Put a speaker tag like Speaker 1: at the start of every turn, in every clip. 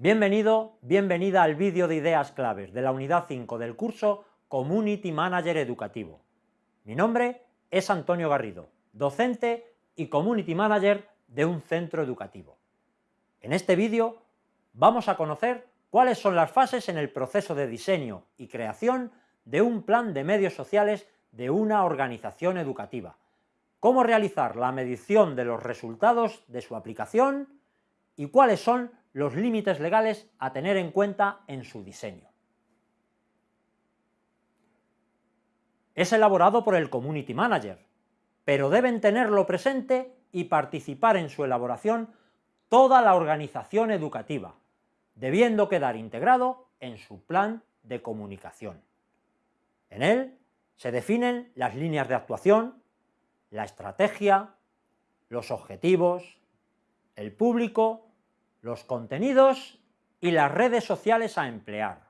Speaker 1: Bienvenido, bienvenida al vídeo de ideas claves de la unidad 5 del curso Community Manager Educativo. Mi nombre es Antonio Garrido, docente y Community Manager de un centro educativo. En este vídeo vamos a conocer cuáles son las fases en el proceso de diseño y creación de un plan de medios sociales de una organización educativa, cómo realizar la medición de los resultados de su aplicación y cuáles son los límites legales a tener en cuenta en su diseño. Es elaborado por el Community Manager, pero deben tenerlo presente y participar en su elaboración toda la organización educativa, debiendo quedar integrado en su plan de comunicación. En él se definen las líneas de actuación, la estrategia, los objetivos, el público los contenidos y las redes sociales a emplear.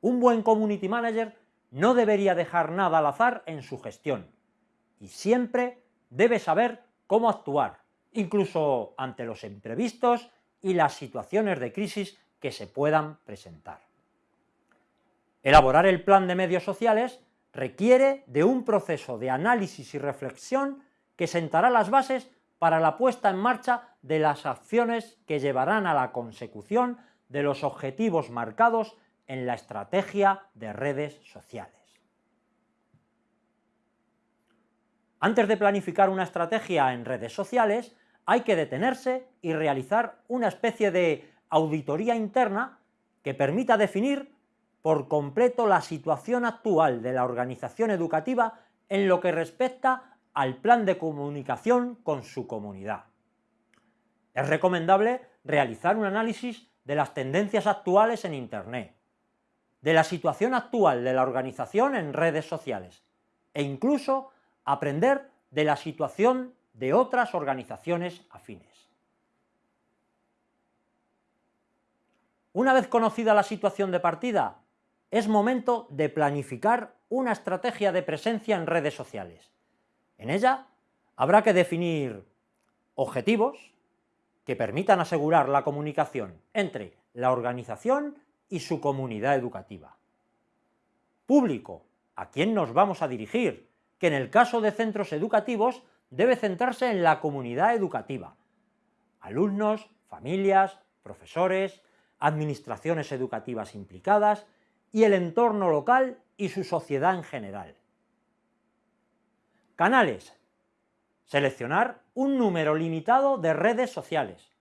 Speaker 1: Un buen community manager no debería dejar nada al azar en su gestión y siempre debe saber cómo actuar, incluso ante los imprevistos y las situaciones de crisis que se puedan presentar. Elaborar el plan de medios sociales requiere de un proceso de análisis y reflexión que sentará las bases para la puesta en marcha de las acciones que llevarán a la consecución de los objetivos marcados en la estrategia de redes sociales. Antes de planificar una estrategia en redes sociales, hay que detenerse y realizar una especie de auditoría interna que permita definir por completo la situación actual de la organización educativa en lo que respecta al plan de comunicación con su comunidad. Es recomendable realizar un análisis de las tendencias actuales en Internet, de la situación actual de la organización en redes sociales e incluso aprender de la situación de otras organizaciones afines. Una vez conocida la situación de partida, es momento de planificar una estrategia de presencia en redes sociales, en ella habrá que definir objetivos que permitan asegurar la comunicación entre la organización y su comunidad educativa. Público, a quién nos vamos a dirigir, que en el caso de centros educativos debe centrarse en la comunidad educativa, alumnos, familias, profesores, administraciones educativas implicadas y el entorno local y su sociedad en general. Canales. Seleccionar un número limitado de redes sociales.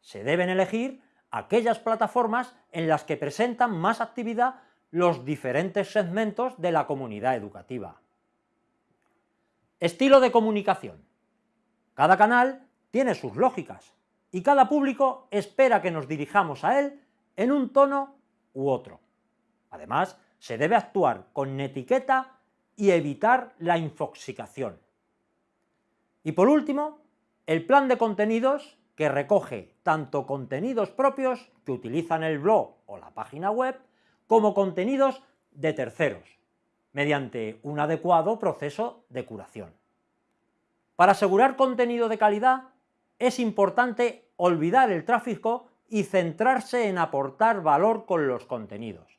Speaker 1: Se deben elegir aquellas plataformas en las que presentan más actividad los diferentes segmentos de la comunidad educativa. Estilo de comunicación. Cada canal tiene sus lógicas y cada público espera que nos dirijamos a él en un tono u otro. Además, se debe actuar con etiqueta y evitar la infoxicación. Y por último, el plan de contenidos que recoge tanto contenidos propios que utilizan el blog o la página web, como contenidos de terceros, mediante un adecuado proceso de curación. Para asegurar contenido de calidad, es importante olvidar el tráfico y centrarse en aportar valor con los contenidos.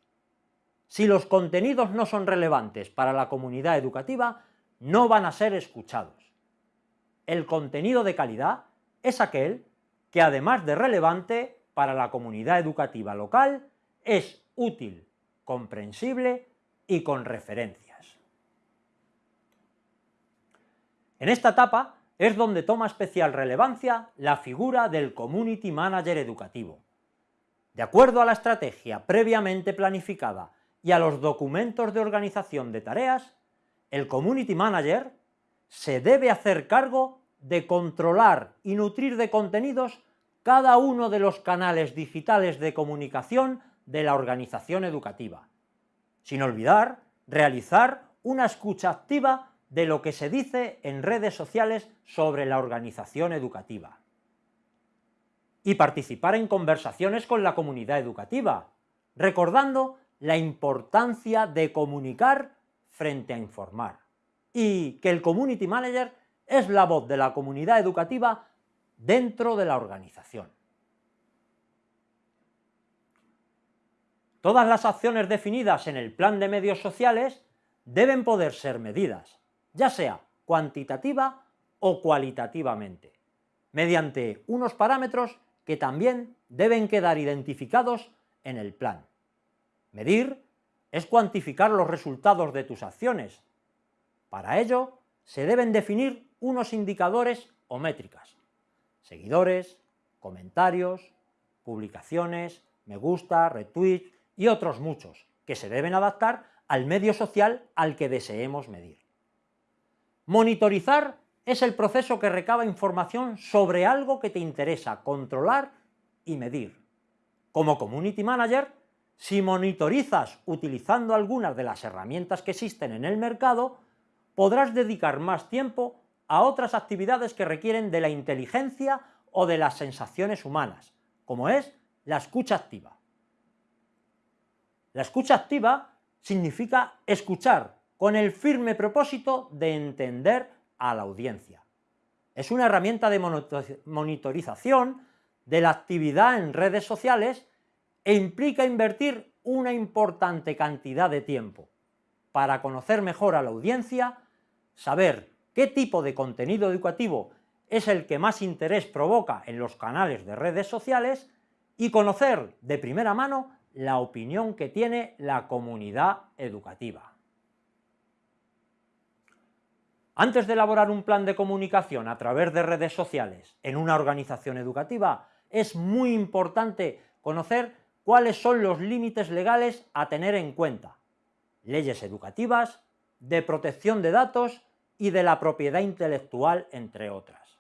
Speaker 1: Si los contenidos no son relevantes para la comunidad educativa, no van a ser escuchados. El contenido de calidad es aquel que, además de relevante para la comunidad educativa local, es útil, comprensible y con referencias. En esta etapa es donde toma especial relevancia la figura del Community Manager educativo. De acuerdo a la estrategia previamente planificada y a los documentos de organización de tareas, el Community Manager se debe hacer cargo de controlar y nutrir de contenidos cada uno de los canales digitales de comunicación de la organización educativa, sin olvidar realizar una escucha activa de lo que se dice en redes sociales sobre la organización educativa. Y participar en conversaciones con la comunidad educativa, recordando la importancia de comunicar frente a informar y que el Community Manager es la voz de la comunidad educativa dentro de la organización. Todas las acciones definidas en el plan de medios sociales deben poder ser medidas, ya sea cuantitativa o cualitativamente, mediante unos parámetros que también deben quedar identificados en el plan. Medir es cuantificar los resultados de tus acciones. Para ello, se deben definir unos indicadores o métricas. Seguidores, comentarios, publicaciones, me gusta, retweet y otros muchos, que se deben adaptar al medio social al que deseemos medir. Monitorizar es el proceso que recaba información sobre algo que te interesa controlar y medir. Como Community Manager, si monitorizas utilizando algunas de las herramientas que existen en el mercado, podrás dedicar más tiempo a otras actividades que requieren de la inteligencia o de las sensaciones humanas, como es la escucha activa. La escucha activa significa escuchar con el firme propósito de entender a la audiencia. Es una herramienta de monitorización de la actividad en redes sociales e implica invertir una importante cantidad de tiempo para conocer mejor a la audiencia, saber qué tipo de contenido educativo es el que más interés provoca en los canales de redes sociales y conocer de primera mano la opinión que tiene la comunidad educativa. Antes de elaborar un plan de comunicación a través de redes sociales en una organización educativa, es muy importante conocer cuáles son los límites legales a tener en cuenta, leyes educativas, de protección de datos y de la propiedad intelectual, entre otras.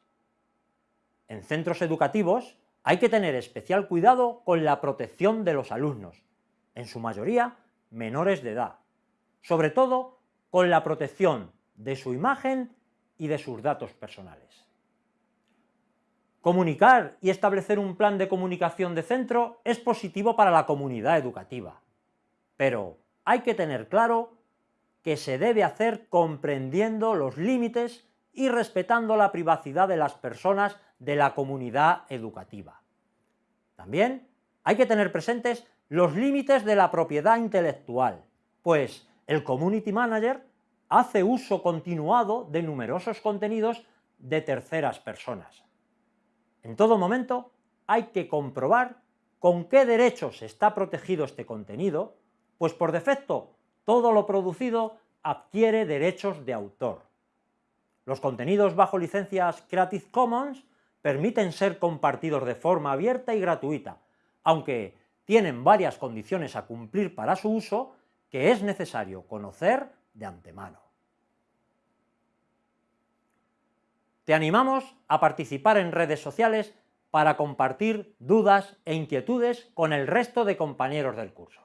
Speaker 1: En centros educativos hay que tener especial cuidado con la protección de los alumnos, en su mayoría menores de edad, sobre todo con la protección de su imagen y de sus datos personales. Comunicar y establecer un plan de comunicación de centro es positivo para la comunidad educativa, pero hay que tener claro que se debe hacer comprendiendo los límites y respetando la privacidad de las personas de la comunidad educativa. También hay que tener presentes los límites de la propiedad intelectual, pues el Community Manager hace uso continuado de numerosos contenidos de terceras personas. En todo momento hay que comprobar con qué derechos está protegido este contenido, pues por defecto todo lo producido adquiere derechos de autor. Los contenidos bajo licencias Creative Commons permiten ser compartidos de forma abierta y gratuita, aunque tienen varias condiciones a cumplir para su uso que es necesario conocer de antemano. Te animamos a participar en redes sociales para compartir dudas e inquietudes con el resto de compañeros del curso.